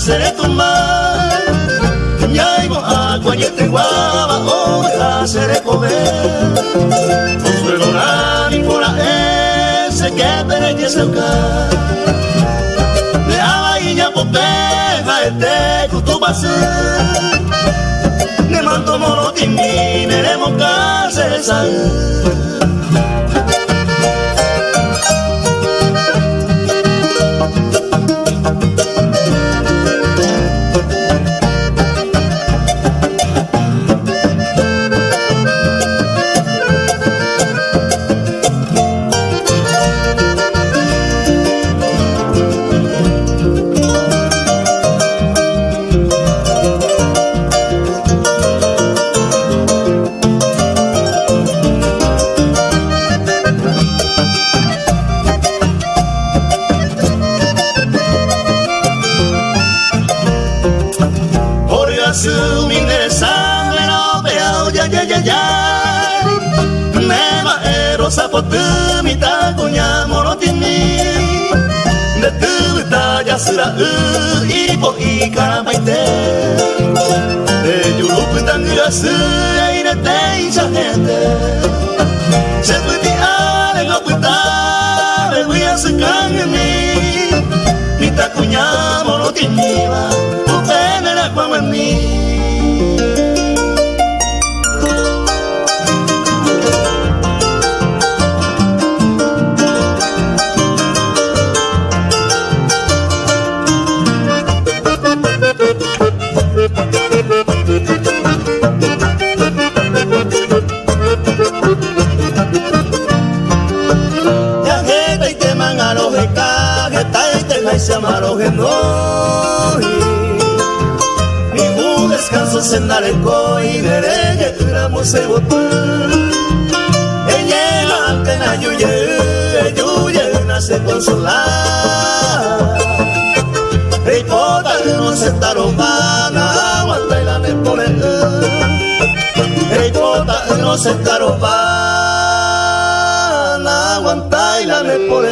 hacer tu mar. Ya iba a cuañete guava o a hacer comer. Consuelo nani por ese que merece el car de abaña popeja este cutubase ne manto mono timmi neremo case sal. sapotumi tangurasu aire te isa gente. Seputi ale ngoputa me voy a sacar en mí. Mi takunya morotini wa Upene la kwa mani se descanso se nareko y nereje uramo se botu Ella ante na yuye yuye na se consolar Rey pota no se tarobana aguanta y la me pone Rey pota no se tarobana aguanta y la me pone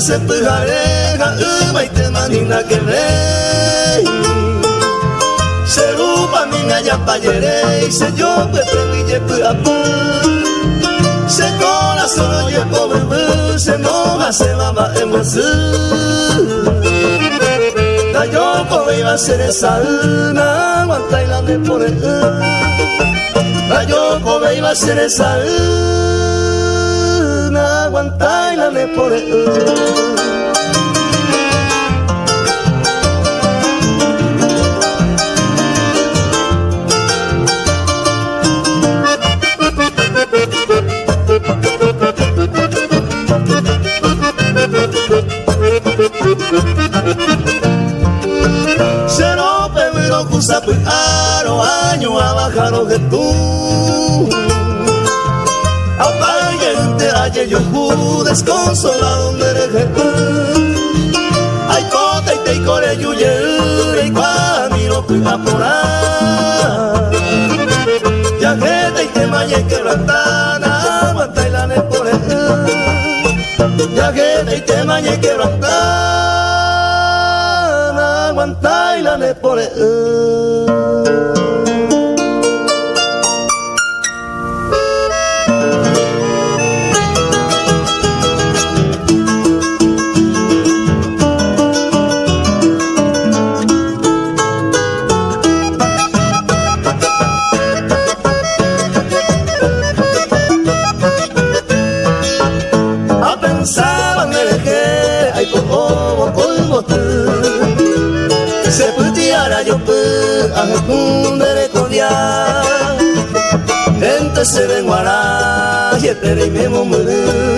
se pujareja umai te manina que rey. Se rupa minga ya payere se yo pe preville pu apu se cola solo ye pobre se moja se mama en como iba a ser esa una aguanta y la me pone da yo como iba a ser esa una aguanta y la aro año a bajar que tú. Apague aye yo pu desconsolado donde tú. Ay cota y te core yuye y camino pu apurar Ya que te maye que rantana aguanta y la ne por Ya que te maye que rantana me pone se ven guará y espera y me muere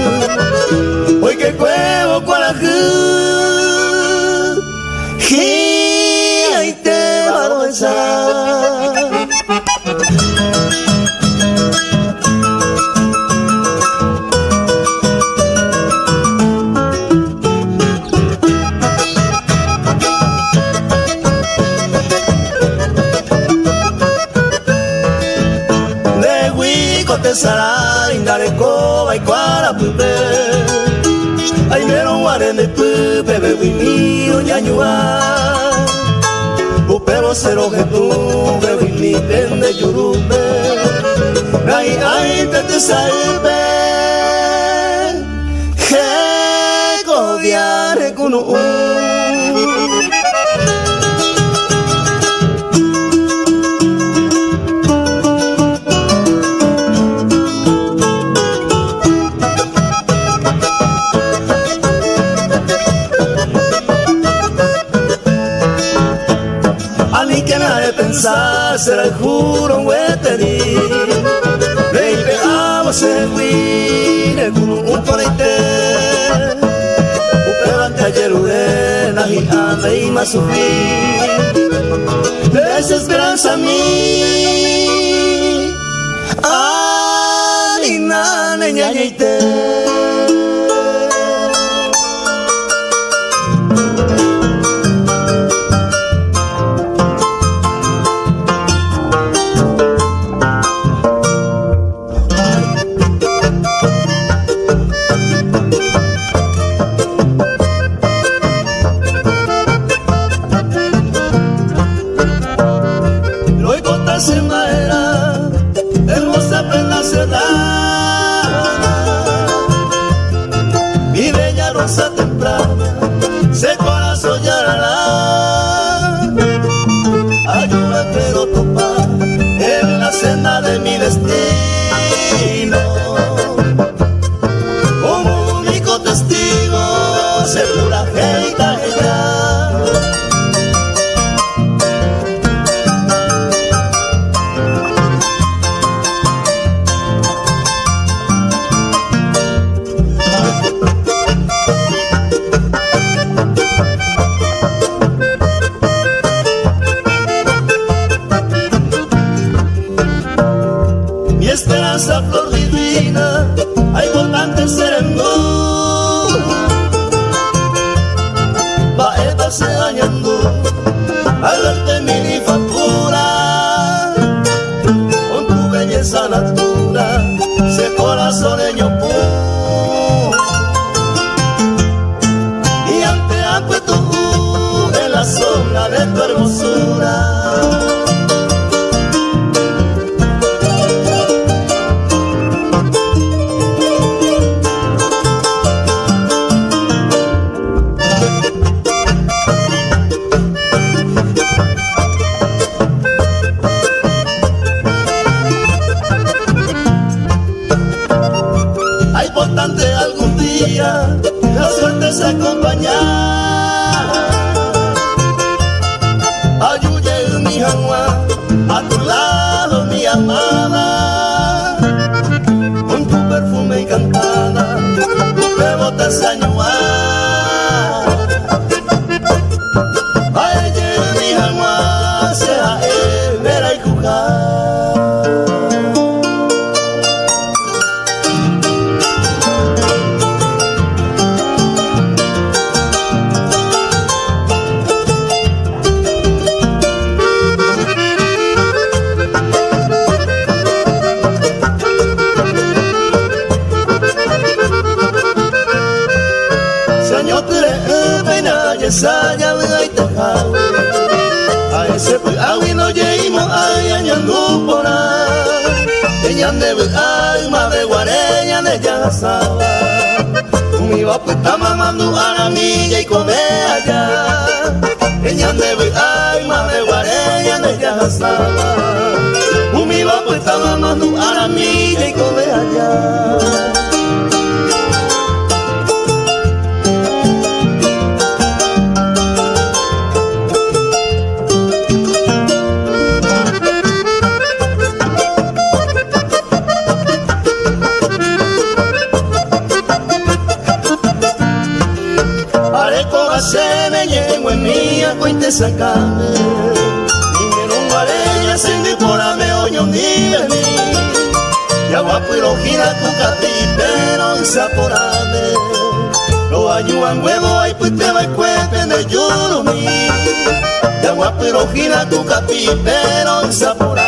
pero gira tu capi, pero sapura.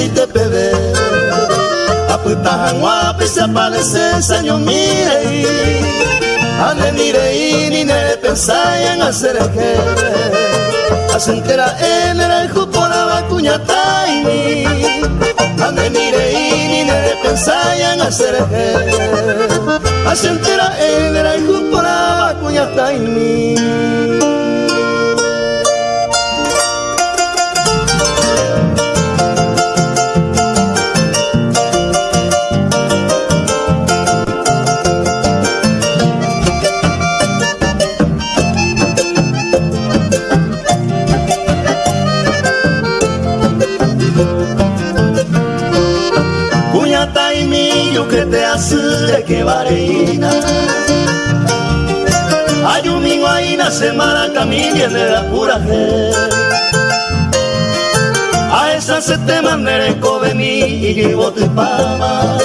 Jugo en si te pebe Aputahan wapi se aparece saño mire Ane mire y ni ne pensayan hacer el que Asentera en el jugo la vacuña taini. Ane mire y ni ne pensayan hacer el que Asentera en el jugo la vacuña taini hace que vareina Hay un domingo ahí na semana camino de la pura fe. A esa se te mandere cobe mi y bote pama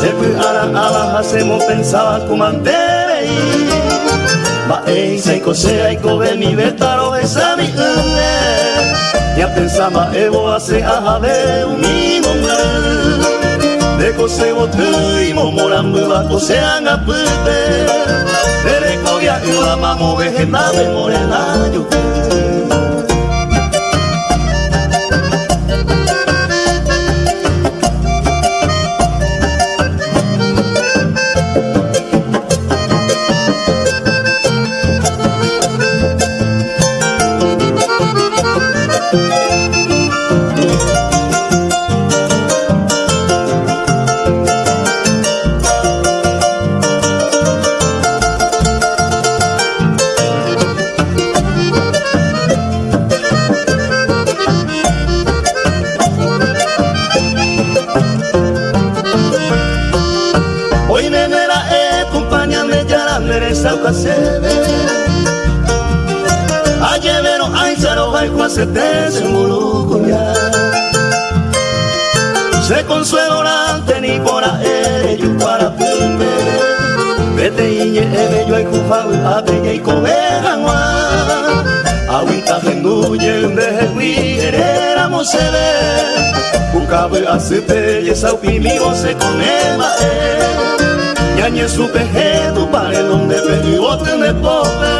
Se fue a la abajo hacemos pensaba como antere Va e se cosea y cobe mi betaro esa mi Ya pensaba evo hace aja de un mi Deko se botu imo morambu bako se anga pute Dereko ya ua mamo veje nave morena yuke cabe aceite y esa upimigo se conema eh Yañe su pejedo para el donde pedió tener pobre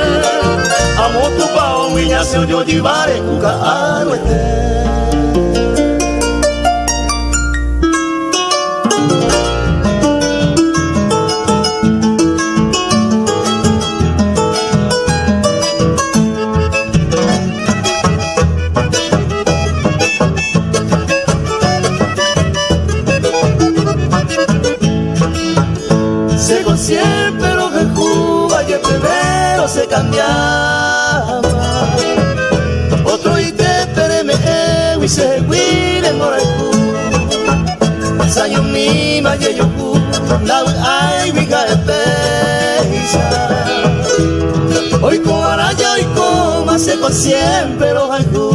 mayeyoku Lau ai wiga epeisa Oiko araya oiko Maseko siempre los haiku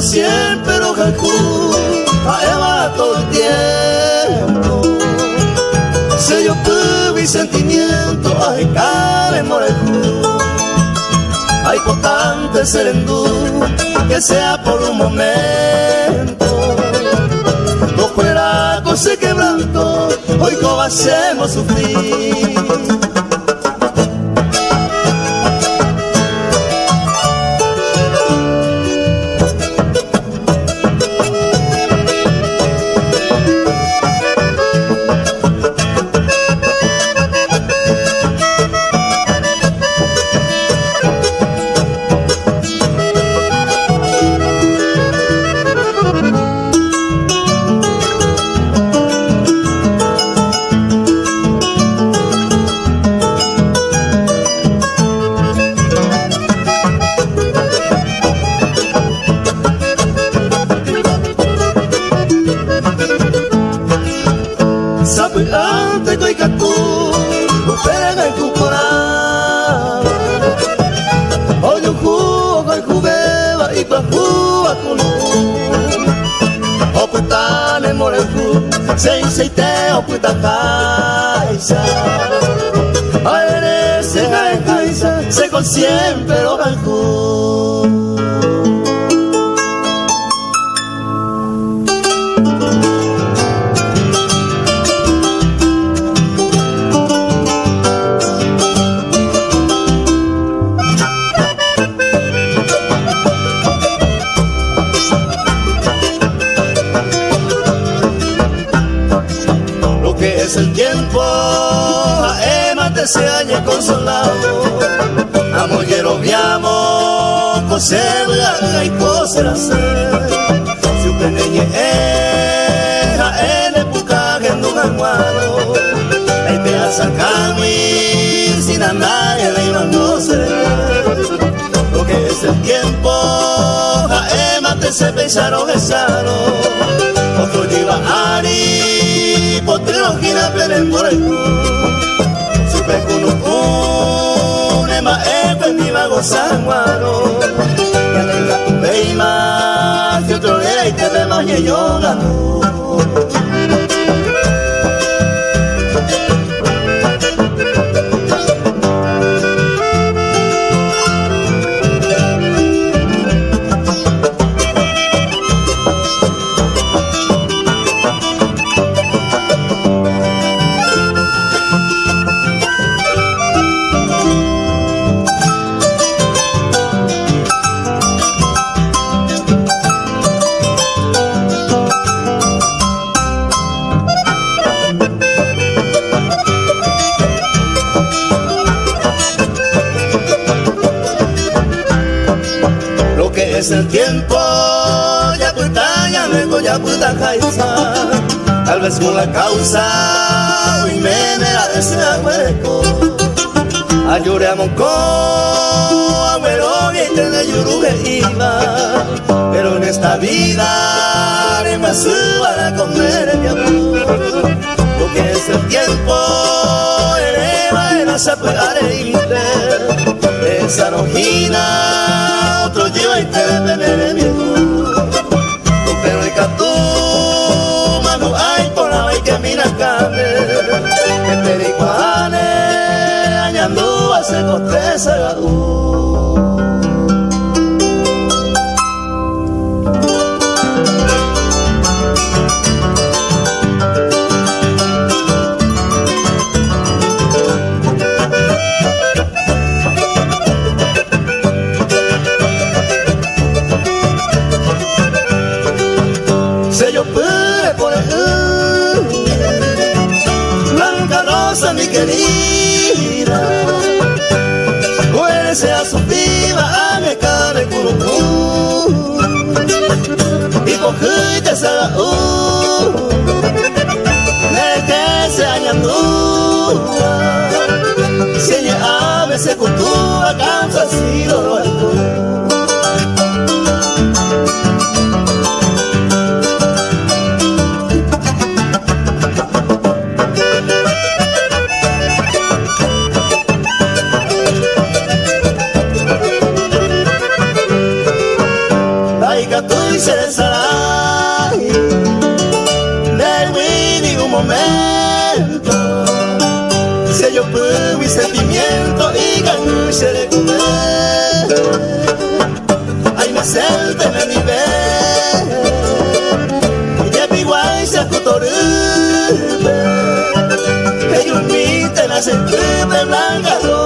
siempre tuve y sentimiento, ay, cabe morejú. Hay potente serendú, que sea por un momento. No fuera con ese quebranto, hoy como hacemos sufrir. Puta caixa Aere se gae caixa Se con siempre lo coserla y coser hacer Si un pequeño era en época que no aguado Ahí te sacar mi sin andar le iban a Lo que es el tiempo Emma te se pensaron besaro Otro lleva Ari Potrero gira por el pekunu ma ekwe mi mago sanguano ya lenga tu beima si otro día y te de más yo es Tal vez con la causa, hoy me la desea hueco. Ayure a monco, abuelo, y de yuruje iba. Pero en esta vida, ni me suba a comer mi amor. Lo que es el tiempo, eleva en esa pegareite. Esa rojina otro lleva y te tener miedo pero pericuane añando a se coste querida Su viva a mi cara curucú Y cogiste esa uh De que se añandúa Si ella a veces cultura causa si Se blanca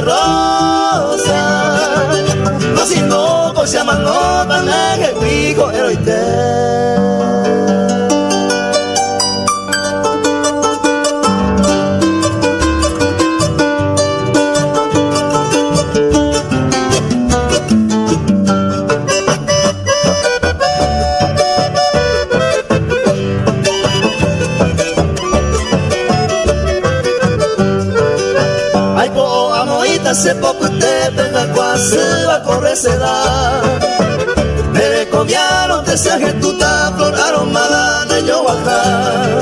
rosa, no si no, pues se llama no, tan que pico, venga quase va correr se da Me comiaron te se tu flor aromada de yo bajar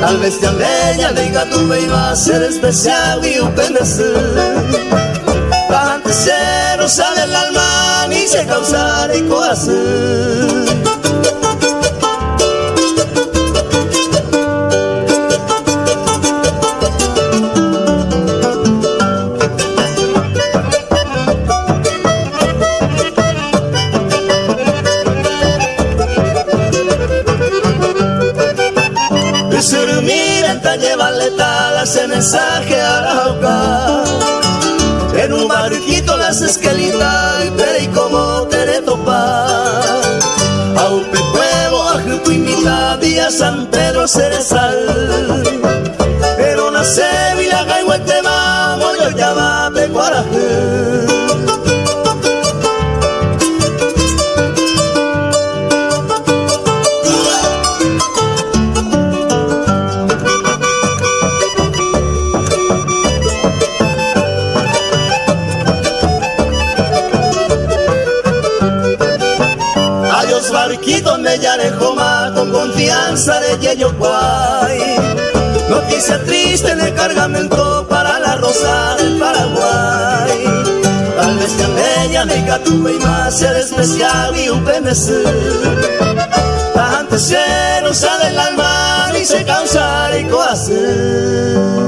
Tal vez te amella diga tu iba a ser especial y un penecer Bastante cero sale el alma ni se causar y cohacer mensaje a la jauca. En un barquito las esquelitas y como te topa. A un pecuevo, a Jucuimita, día San Pedro Cerezal. Pero nace Vila donde ya más con confianza de Yeyo. Noticia triste en el cargamento para la rosa del Paraguay. Tal vez que ella me tuve y más ser especial y un penecer. Antes se nos sale el alma y se causa y cohacer.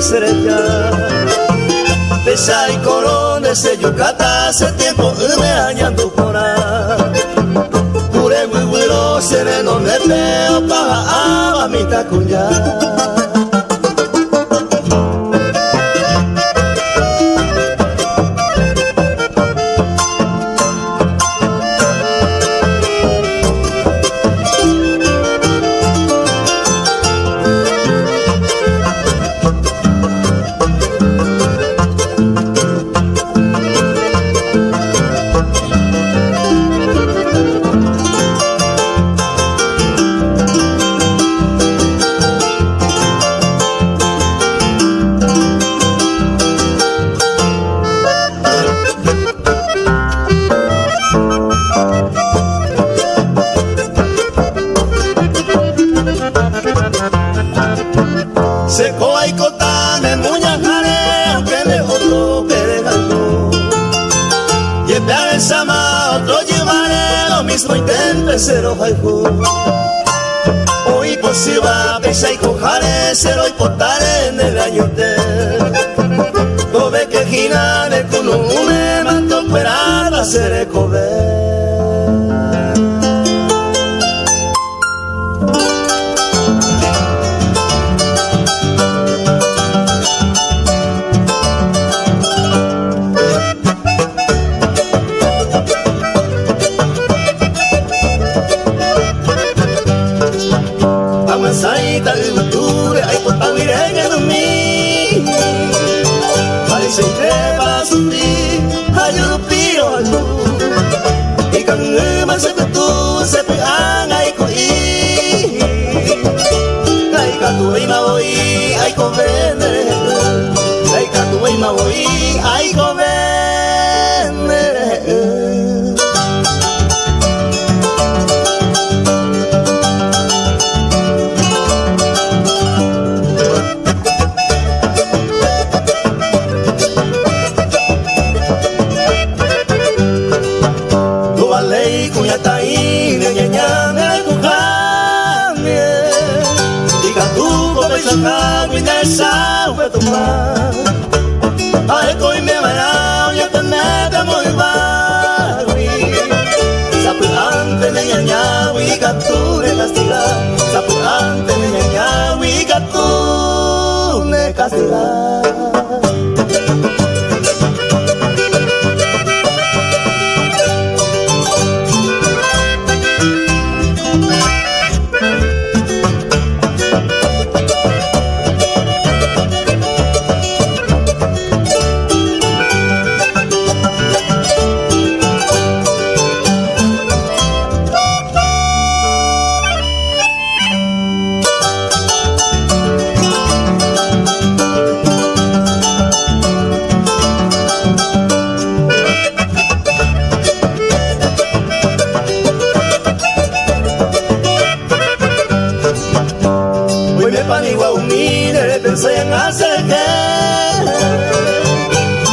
de. Pesa y corona ese yucata hace tiempo me añando por ahí. Pure muy bueno, sereno me peo para a mi tacuya. masai tali mature ay potawire ganumi Mali se crepas puede tomar. Ay, me varao, ya te mete muy barri. Me y capture la estila. Sapuante me y. Se senase che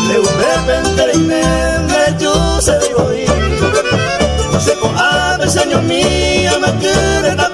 le upepe terime giuse di voi se con ave signor mia ma che da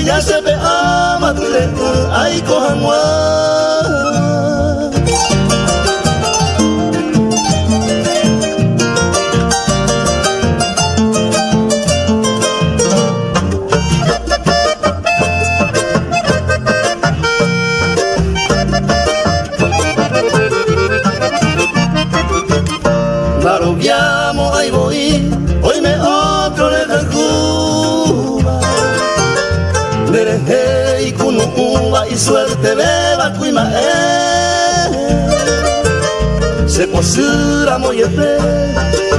Kuya sepe amadure u aiko hangwa Se posura moyete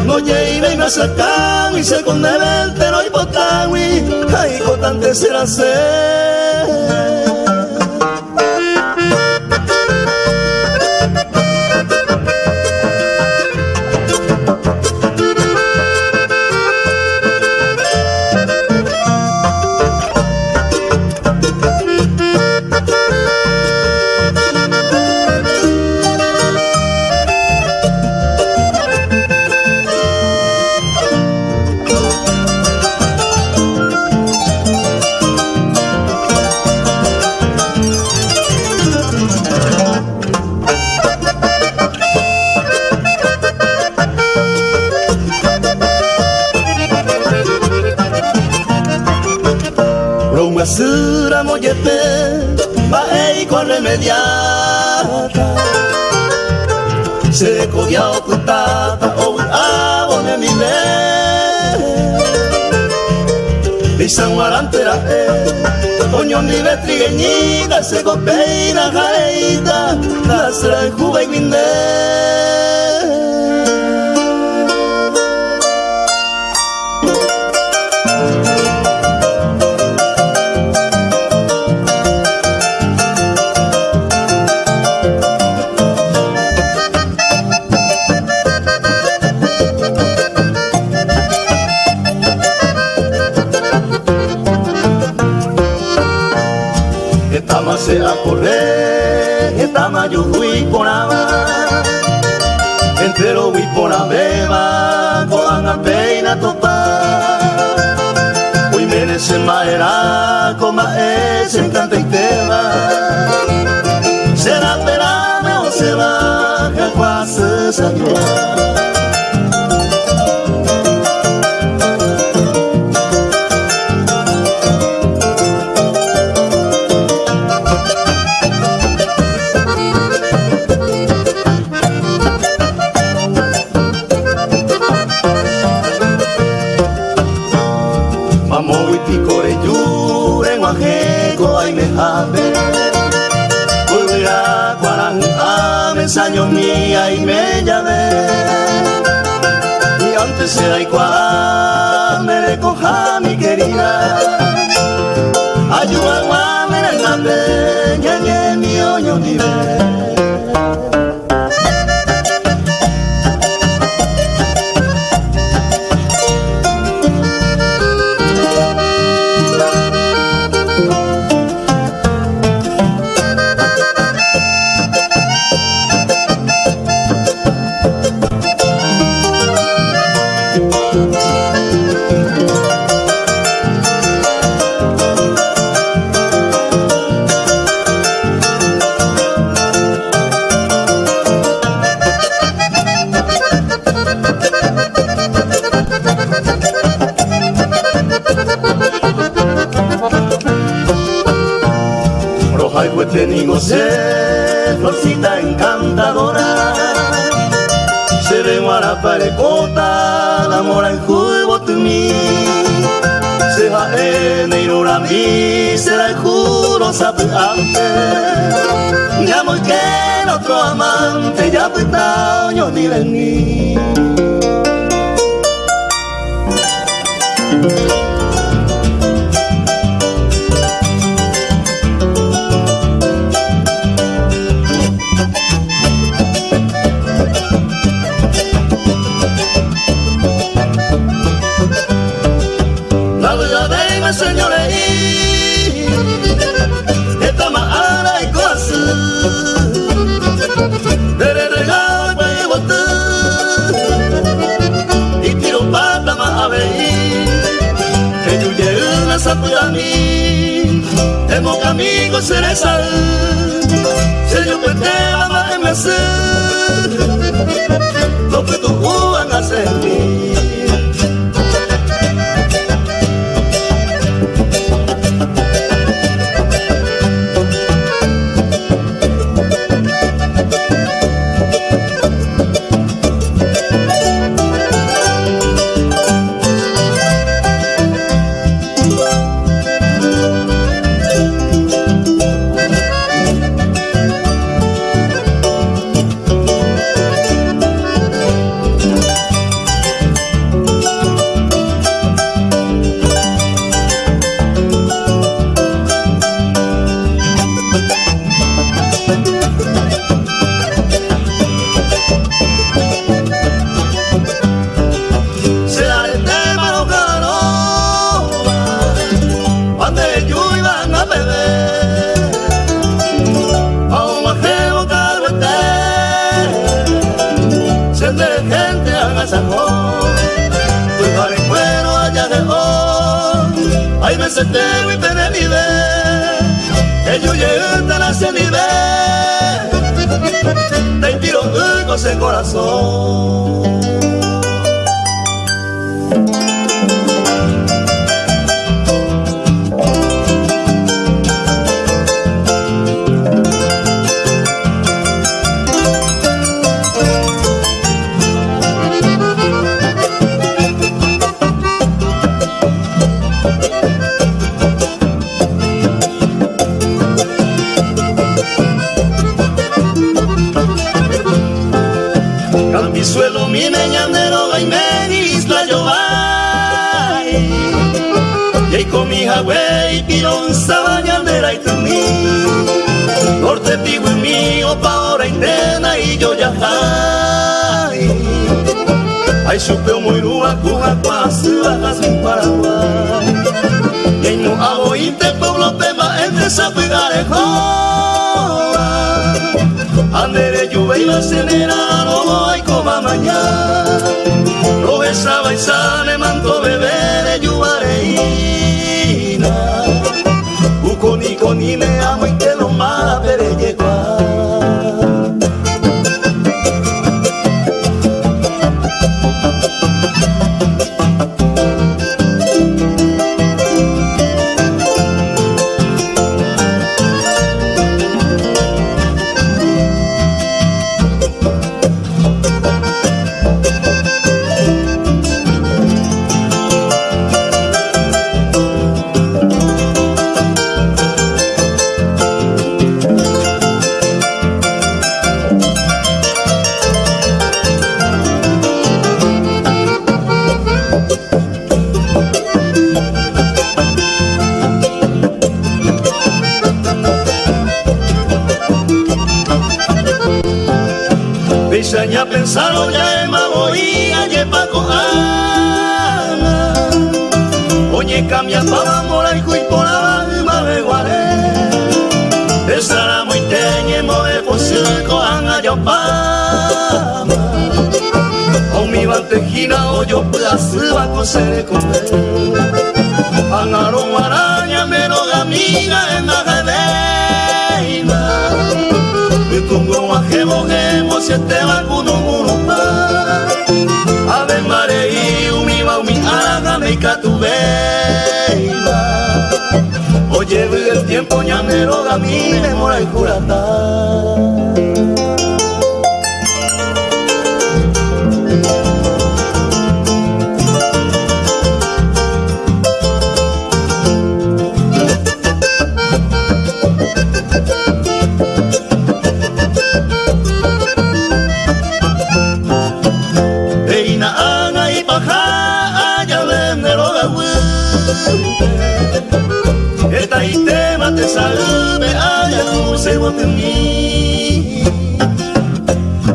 No lleve me sacan Y se con el tero y botawi Ay, cotante será ser remediata se cogió putata o abo de mi le y San Marantera eh Oño ni vetrigueñita se copeina jareita la sra juve y la peina topa. Hoy merece maera, como es en tanta y tema. Será perame o se baja, quase se años parecota, la mora en de mí Se va en a mí, será el juro sapiante Ya muy que otro amante, ya yo ni venir mí amigos cereza Se yo puede Ay me se te y penelide Ellos llegan a ese nivel Te tiro el corazón Yahweh pilon sabañandera y tumi Norte pigo en mí opa hora intena y yo ya hay Ay chupeo muy lua cuja quase bajas en Paraguay. Y no hago inte pueblo pema entre sapigarejo Andere lluvia y la cenera no No besaba y sale manto beber de Ukoni koni me amo y lo salve haya se bote mí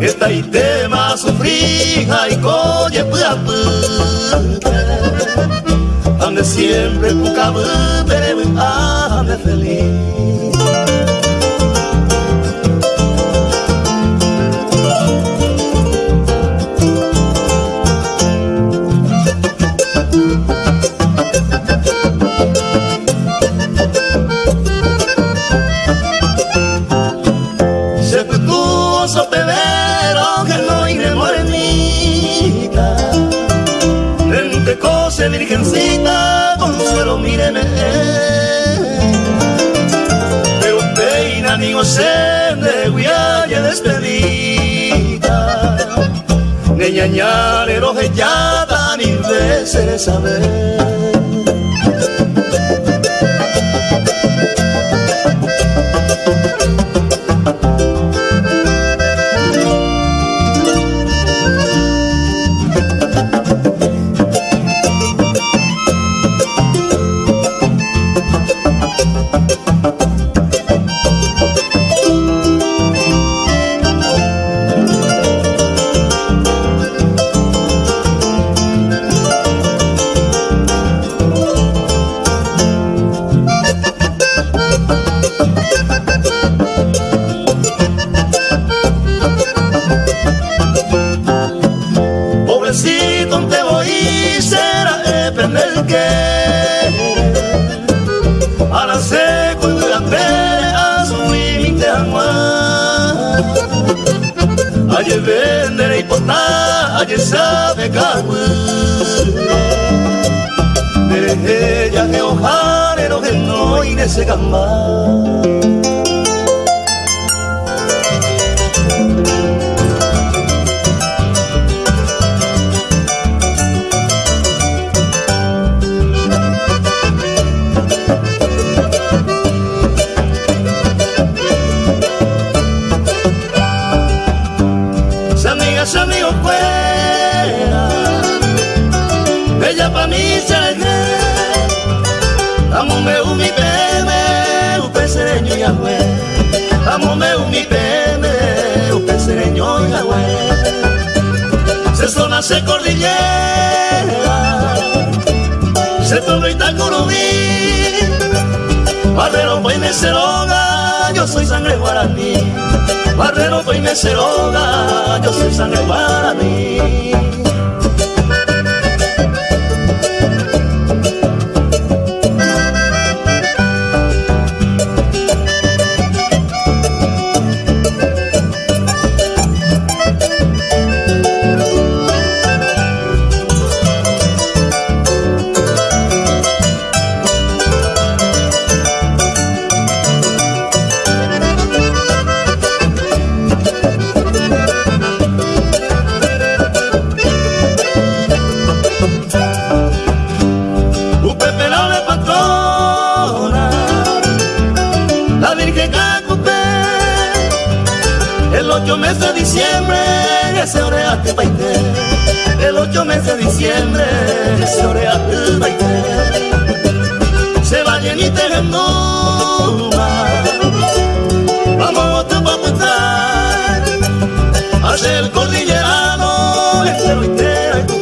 Esta itema sufrija y coye puya Ande siempre puca pero ande feliz virgencita, consuelo, míreme. Pero peina ni de guialle despedida. Ni ñañale ya ni veces saber. Pobrecito te voy será depender que Ala se kuya pere azumi minte amwa Aye vendere ipota aye sabe kawu Mere ya que ojare no que no ine gamba se cordillera, se todo y tacurubí, barrero pues meceroga, yo soy sangre guaraní, barrero pues meceroga, yo soy sangre guaraní. El 8 meses de diciembre baile. Se va llenita en vamos a paputar hacer el cordillerano entera y tu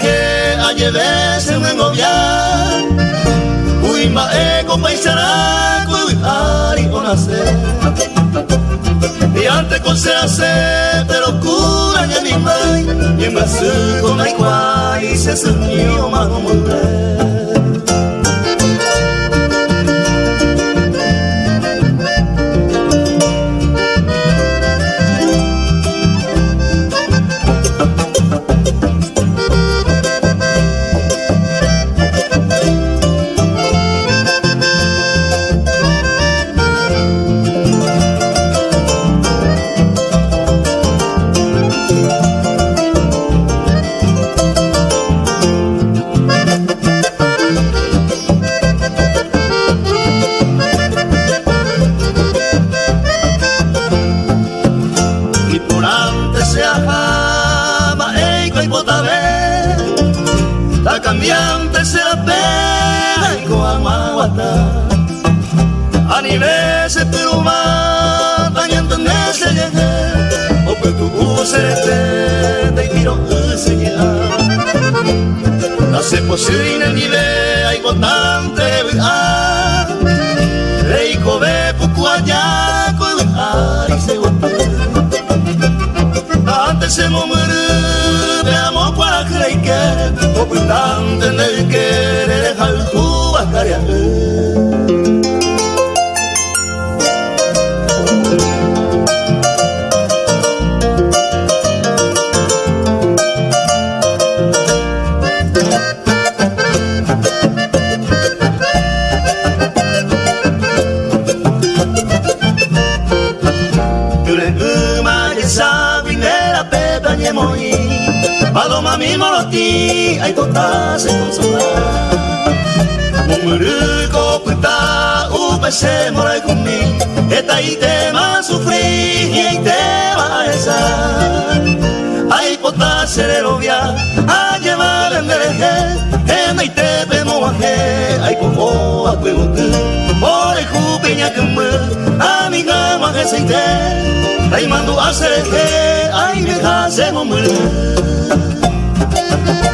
que ayer se me engobiar Uy ma ego paisara Uy ari nacer Y antes con se hace Pero cura ni mi mai Y me sugo na ve hay botante ah reiko ve puku allá con ari se gote antes se momere veamos para creike o putante en el que le deja Mumuru ko puta upe se morai kumi Eta ite ma sufri e ite ma esa Ai pota se le rovia a llevar en dereje En ite pe moaje ai pomo a kuemuku Ore kupiña kumu amiga ma que se ite Ai mando a sereje ai me kase momuru pues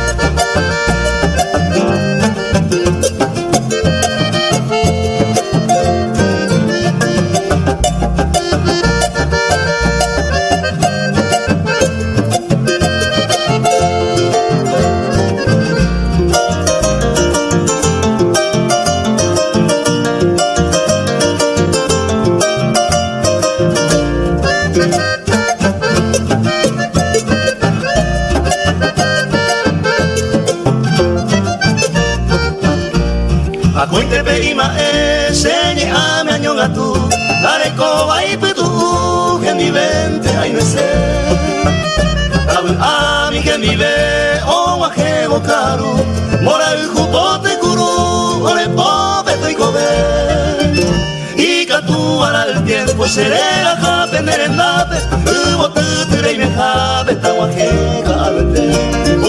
seré la jape merendape Ubo tuture y me jape tawaje calete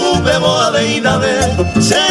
Upe boa veina ve Seru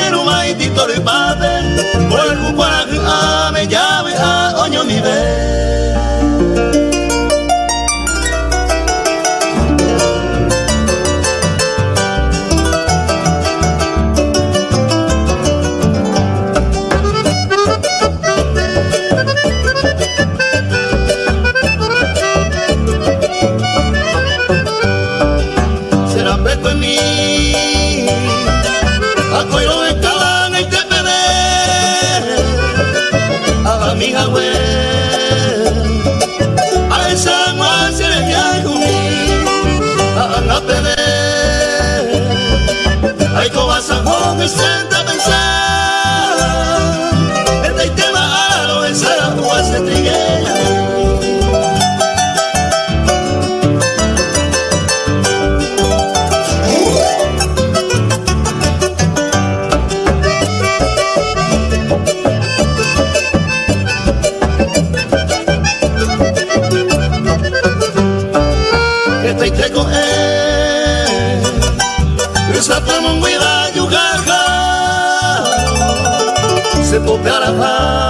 caravana.